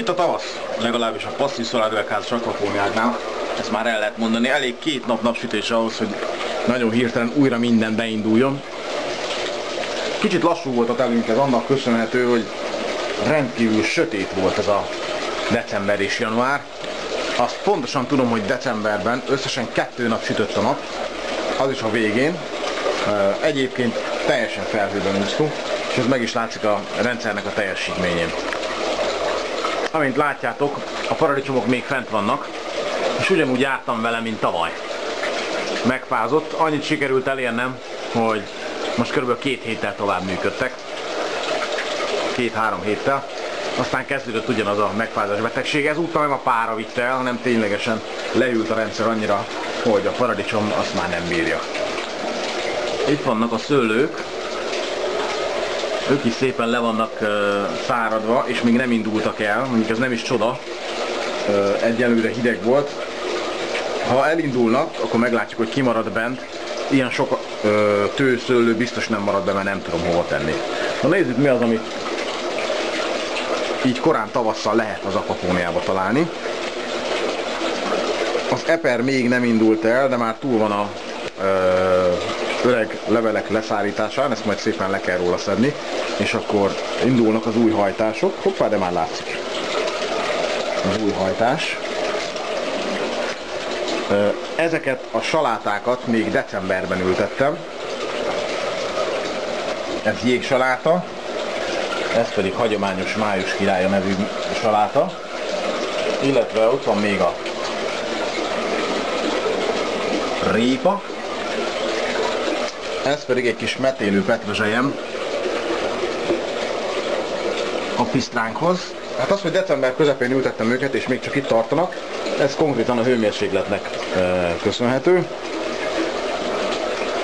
Itt a tavasz, legalábbis a passzív szoládüvegházas akvapóniáknál, ezt már el lehet mondani, elég két nap napsütés ahhoz, hogy nagyon hirtelen újra minden beinduljon. Kicsit lassú volt a telünk, ez annak köszönhető, hogy rendkívül sötét volt ez a december és január. Azt pontosan tudom, hogy decemberben összesen kettő nap sütött a nap, az is a végén. Egyébként teljesen felhőben úsztunk, és ez meg is látszik a rendszernek a teljesítményén. Amint látjátok, a paradicsomok még fent vannak, és ugyanúgy jártam vele, mint tavaly. Megfázott, annyit sikerült elérnem, hogy most kb. két héttel tovább működtek. Két-három héttel. Aztán kezdődött ugyanaz a megfázás betegség. Ezúttal nem a pára vitte el, hanem ténylegesen leült a rendszer annyira, hogy a paradicsom azt már nem bírja. Itt vannak a szőlők, ők is szépen le vannak száradva, és még nem indultak el, mondjuk ez nem is csoda, egyelőre hideg volt. Ha elindulnak, akkor meglátjuk, hogy ki marad bent. Ilyen sok uh, tőszőlő biztos nem marad be, mert nem tudom hova tenni. Na nézzük mi az, amit így korán tavasszal lehet az akvapóniába találni. Az eper még nem indult el, de már túl van a ö, öreg levelek leszállításán, ezt majd szépen le kell róla szedni, és akkor indulnak az új hajtások. Hoppá, de már látszik az új hajtás. Ezeket a salátákat még decemberben ültettem. Ez jégsaláta, ez pedig hagyományos május királya nevű saláta. Illetve ott van még a répa, ez pedig egy kis metélő petrezselyem a pisztránkhoz. Hát az, hogy december közepén ültettem őket, és még csak itt tartanak, ez konkrétan a hőmérsékletnek e, köszönhető.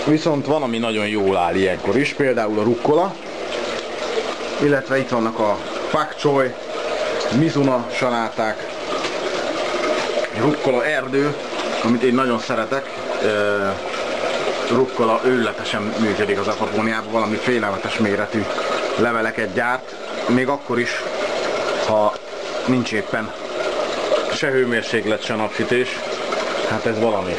Viszont van, ami nagyon jól áll ilyenkor is, például a rukkola, illetve itt vannak a pak choi, mizuna saláták, rukkola erdő, amit én nagyon szeretek. E, rukkola őletesen működik az akvapóniában, valami félelmetes méretű leveleket gyárt, még akkor is, ha nincs éppen se hőmérséklet, se napsütés, hát ez valami.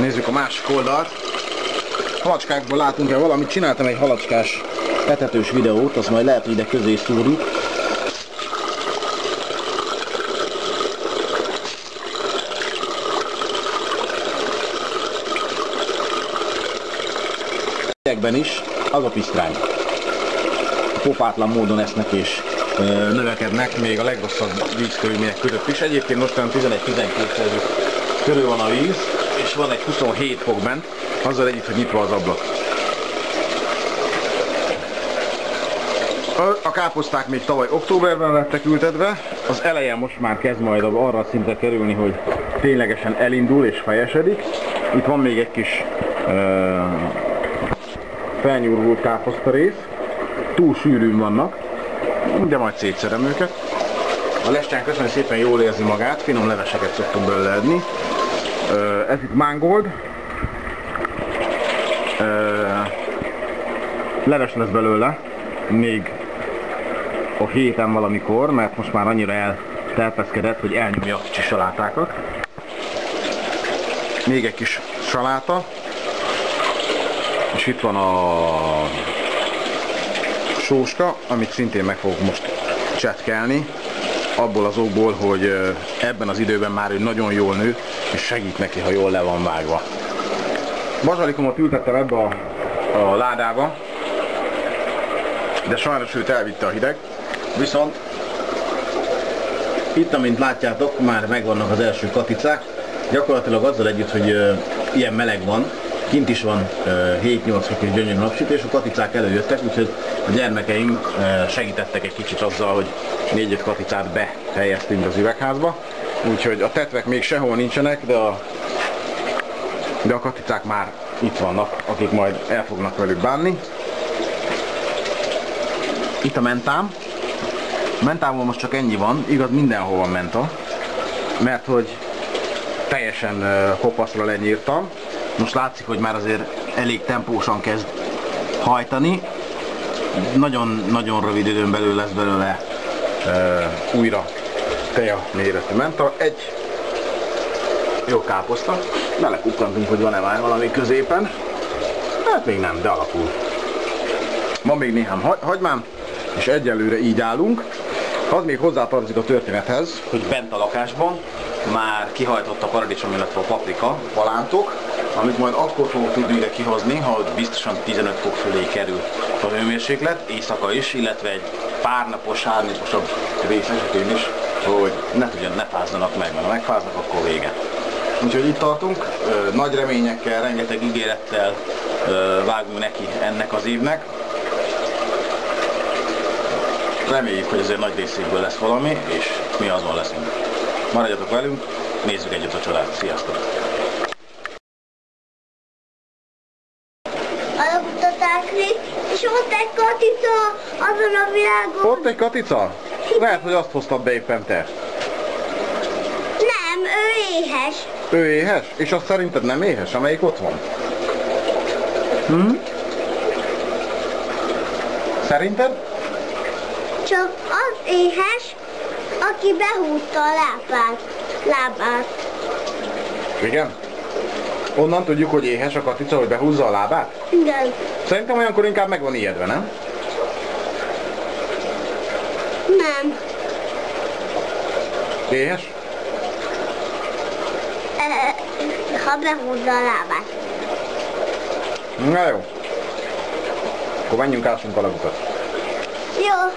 Nézzük a másik oldalt. Halacskákból látunk-e valamit? Csináltam egy halacskás etetős videót, azt majd lehet, hogy ide közé szúrjuk. Idegben is az a pisztrány. Popátlan módon esznek és ö, növekednek, még a legrosszabb vízkörülmények között is. Egyébként most 11-12 körül van a víz, és van egy 27 fok bent, azzal együtt, hogy nyitva az ablak. A káposzták még tavaly októberben lettek ültetve, az eleje most már kezd majd arra a szintre kerülni, hogy ténylegesen elindul és fejesedik. Itt van még egy kis felnyúrult káposztarész, túl sűrűn vannak, de majd szétszerem őket. A lestán köszönöm szépen jól érzi magát, finom leveseket szoktunk belőle edni. Ez itt mangold. Leves lesz belőle, még a héten valamikor, mert most már annyira elterpeszkedett, hogy elnyomja a kicsi salátákat. Még egy kis saláta, és itt van a sóska, amit szintén meg fogok most csetkelni, abból az okból, hogy ebben az időben már ő nagyon jól nő, és segít neki, ha jól le van vágva. Bazsalikomot ültettem ebbe a, a ládába, de sajnos őt elvitte a hideg, viszont itt, amint látjátok, már megvannak az első katicák, gyakorlatilag azzal együtt, hogy ilyen meleg van, Kint is van 7-8 fokos gyönyörű napsütés, a katicák előjöttek, úgyhogy a gyermekeim segítettek egy kicsit azzal, hogy 4-5 katicát behelyeztünk az üvegházba. Úgyhogy a tetvek még sehol nincsenek, de a, de a katicák már itt vannak, akik majd el fognak velük bánni. Itt a mentám. Mentából most csak ennyi van, igaz mindenhol van menta, mert hogy teljesen kopaszra lenyírtam, most látszik, hogy már azért elég tempósan kezd hajtani. nagyon-nagyon rövid időn belül lesz belőle uh, újra teja méretű menta. Egy jó káposzta. Belekukkantunk, hogy van-e már valami középen. Hát még nem, de alakul. Van még néhány hagy hagymám, és egyelőre így állunk. Az még hozzátartozik a történethez, hogy bent a lakásban már kihajtott a paradicsom, illetve a paprika palántok, amit majd akkor fogok tudni ide kihozni, ha ott biztosan 15 fok fölé kerül a hőmérséklet, éjszaka is, illetve egy pár napos, három naposabb rész esetén is, hogy ne tudjon, ne fázzanak meg, mert ha megfáznak, akkor vége. Úgyhogy itt tartunk, nagy reményekkel, rengeteg ígérettel vágunk neki ennek az évnek. Reméljük, hogy azért nagy részéből lesz valami, és mi azon leszünk. Maradjatok velünk, nézzük együtt a csodát. Sziasztok! Alapkutatásni, és ott egy katica azon a világon. Ott egy katica? Lehet, hogy azt hoztad be éppen te. Nem, ő éhes. Ő éhes? És azt szerinted nem éhes, amelyik ott van? Hm? Szerinted? Csak az éhes, aki behúzta a lábát. lábát. Igen? Onnan tudjuk, hogy éhes a katica, hogy behúzza a lábát? Igen. Szerintem olyankor inkább meg van ijedve, nem? Nem. Éhes? E, ha behúzza a lábát. Na jó. Akkor menjünk ássunk a lagutat. Jó.